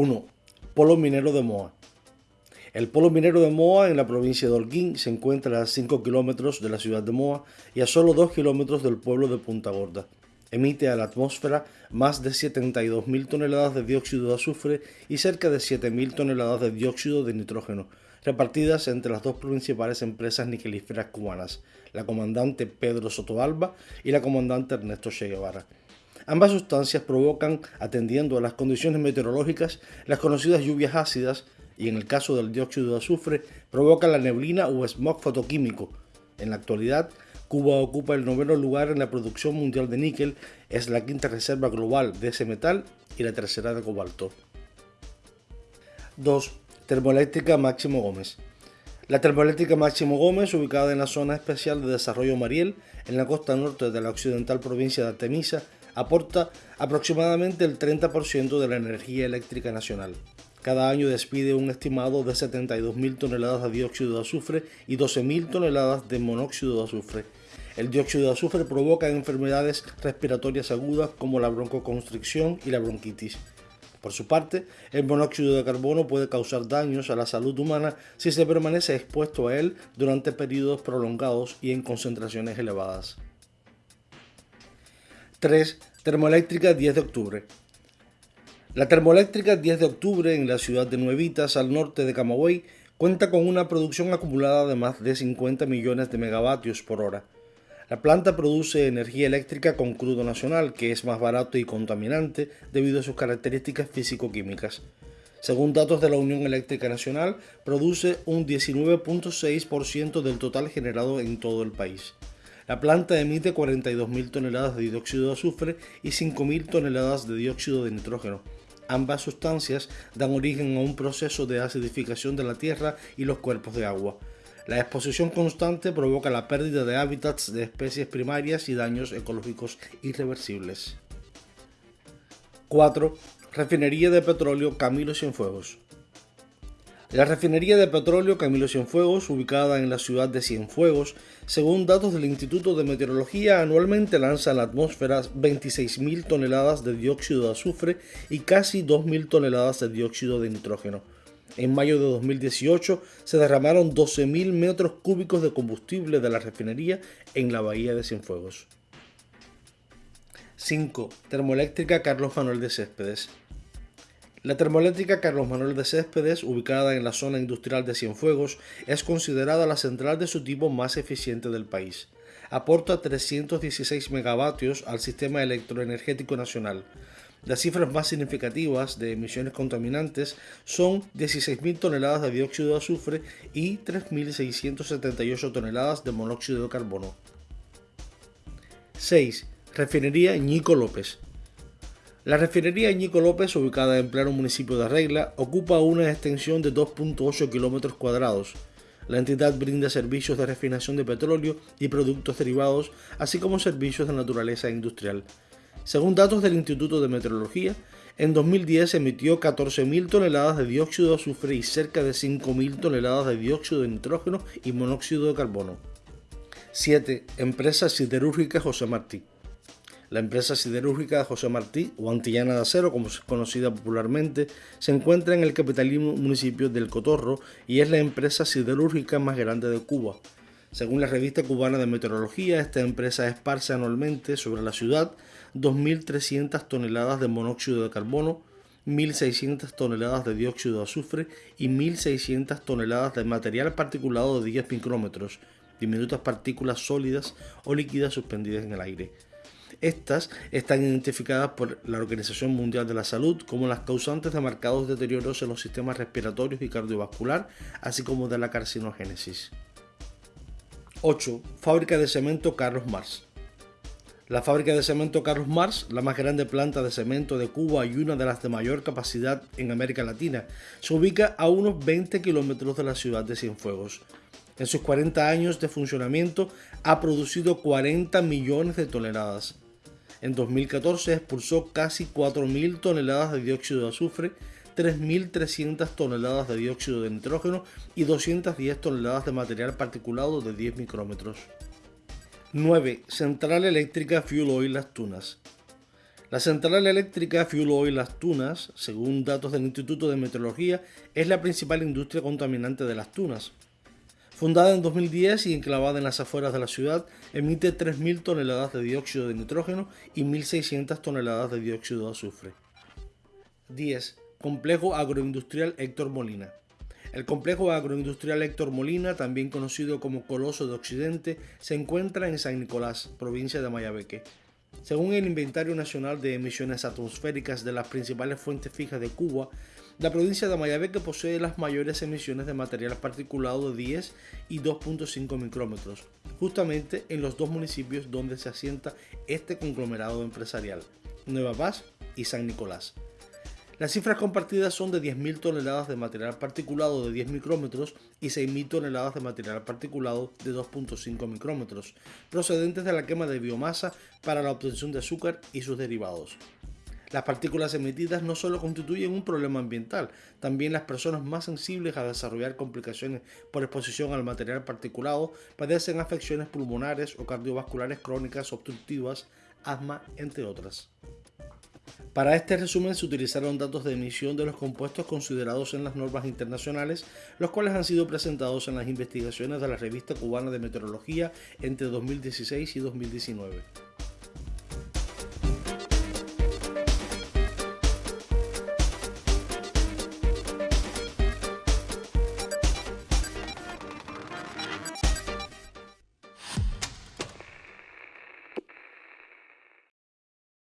1. Polo minero de Moa. El polo minero de Moa en la provincia de Holguín se encuentra a 5 kilómetros de la ciudad de Moa y a solo 2 kilómetros del pueblo de Punta Gorda. Emite a la atmósfera más de 72.000 toneladas de dióxido de azufre y cerca de 7.000 toneladas de dióxido de nitrógeno, repartidas entre las dos principales empresas niquelíferas cubanas, la comandante Pedro Sotoalba y la comandante Ernesto Che Guevara. Ambas sustancias provocan, atendiendo a las condiciones meteorológicas, las conocidas lluvias ácidas y en el caso del dióxido de azufre provoca la neblina o smog fotoquímico. En la actualidad, Cuba ocupa el noveno lugar en la producción mundial de níquel, es la quinta reserva global de ese metal y la tercera de cobalto. 2. Termoeléctrica Máximo Gómez. La termoeléctrica Máximo Gómez, ubicada en la zona especial de desarrollo Mariel, en la costa norte de la occidental provincia de Artemisa, aporta aproximadamente el 30% de la energía eléctrica nacional. Cada año despide un estimado de 72.000 toneladas de dióxido de azufre y 12.000 toneladas de monóxido de azufre. El dióxido de azufre provoca enfermedades respiratorias agudas como la broncoconstricción y la bronquitis. Por su parte, el monóxido de carbono puede causar daños a la salud humana si se permanece expuesto a él durante periodos prolongados y en concentraciones elevadas. 3. Termoeléctrica 10 de octubre. La termoeléctrica 10 de octubre en la ciudad de Nuevitas, al norte de Camagüey, cuenta con una producción acumulada de más de 50 millones de megavatios por hora. La planta produce energía eléctrica con crudo nacional, que es más barato y contaminante debido a sus características físico-químicas. Según datos de la Unión Eléctrica Nacional, produce un 19.6% del total generado en todo el país. La planta emite 42.000 toneladas de dióxido de azufre y 5.000 toneladas de dióxido de nitrógeno, Ambas sustancias dan origen a un proceso de acidificación de la tierra y los cuerpos de agua. La exposición constante provoca la pérdida de hábitats de especies primarias y daños ecológicos irreversibles. 4. Refinería de petróleo Camilo Cienfuegos. La refinería de petróleo Camilo Cienfuegos, ubicada en la ciudad de Cienfuegos, según datos del Instituto de Meteorología, anualmente lanza a la atmósfera 26.000 toneladas de dióxido de azufre y casi 2.000 toneladas de dióxido de nitrógeno. En mayo de 2018 se derramaron 12.000 metros cúbicos de combustible de la refinería en la bahía de Cienfuegos. 5. Termoeléctrica Carlos Manuel de Céspedes. La termoeléctrica Carlos Manuel de Céspedes, ubicada en la zona industrial de Cienfuegos, es considerada la central de su tipo más eficiente del país. Aporta 316 megavatios al sistema electroenergético nacional. Las cifras más significativas de emisiones contaminantes son 16.000 toneladas de dióxido de azufre y 3.678 toneladas de monóxido de carbono. 6. Refinería Ñico López. La refinería Ñico López, ubicada en pleno municipio de Regla, ocupa una extensión de 2.8 kilómetros cuadrados. La entidad brinda servicios de refinación de petróleo y productos derivados, así como servicios de naturaleza industrial. Según datos del Instituto de Meteorología, en 2010 emitió 14.000 toneladas de dióxido de azufre y cerca de 5.000 toneladas de dióxido de nitrógeno y monóxido de carbono. 7. Empresa Siderúrgica José Martí. La empresa siderúrgica José Martí, o Antillana de Acero, como es conocida popularmente, se encuentra en el capitalino municipio del Cotorro y es la empresa siderúrgica más grande de Cuba. Según la revista cubana de meteorología, esta empresa esparce anualmente sobre la ciudad 2.300 toneladas de monóxido de carbono, 1.600 toneladas de dióxido de azufre y 1.600 toneladas de material particulado de 10 micrómetros, diminutas partículas sólidas o líquidas suspendidas en el aire. Estas están identificadas por la Organización Mundial de la Salud como las causantes de marcados deterioros en los sistemas respiratorios y cardiovascular, así como de la carcinogénesis. 8. Fábrica de cemento Carlos Mars. La fábrica de cemento Carlos Mars, la más grande planta de cemento de Cuba y una de las de mayor capacidad en América Latina, se ubica a unos 20 kilómetros de la ciudad de Cienfuegos. En sus 40 años de funcionamiento ha producido 40 millones de toneladas. En 2014 expulsó casi 4.000 toneladas de dióxido de azufre, 3.300 toneladas de dióxido de nitrógeno y 210 toneladas de material particulado de 10 micrómetros. 9. Central Eléctrica Fuel Oil Las Tunas. La central eléctrica Fuel Oil Las Tunas, según datos del Instituto de Meteorología, es la principal industria contaminante de las tunas. Fundada en 2010 y enclavada en las afueras de la ciudad, emite 3.000 toneladas de dióxido de nitrógeno y 1.600 toneladas de dióxido de azufre. 10. Complejo Agroindustrial Héctor Molina. El complejo agroindustrial Héctor Molina, también conocido como Coloso de Occidente, se encuentra en San Nicolás, provincia de Mayabeque. Según el Inventario Nacional de Emisiones Atmosféricas de las principales fuentes fijas de Cuba, la provincia de Mayabeque posee las mayores emisiones de material particulado de 10 y 2.5 micrómetros, justamente en los dos municipios donde se asienta este conglomerado empresarial, Nueva Paz y San Nicolás. Las cifras compartidas son de 10.000 toneladas de material particulado de 10 micrómetros y 6.000 toneladas de material particulado de 2.5 micrómetros, procedentes de la quema de biomasa para la obtención de azúcar y sus derivados. Las partículas emitidas no solo constituyen un problema ambiental, también las personas más sensibles a desarrollar complicaciones por exposición al material particulado padecen afecciones pulmonares o cardiovasculares crónicas obstructivas, asma, entre otras. Para este resumen se utilizaron datos de emisión de los compuestos considerados en las normas internacionales, los cuales han sido presentados en las investigaciones de la Revista Cubana de Meteorología entre 2016 y 2019.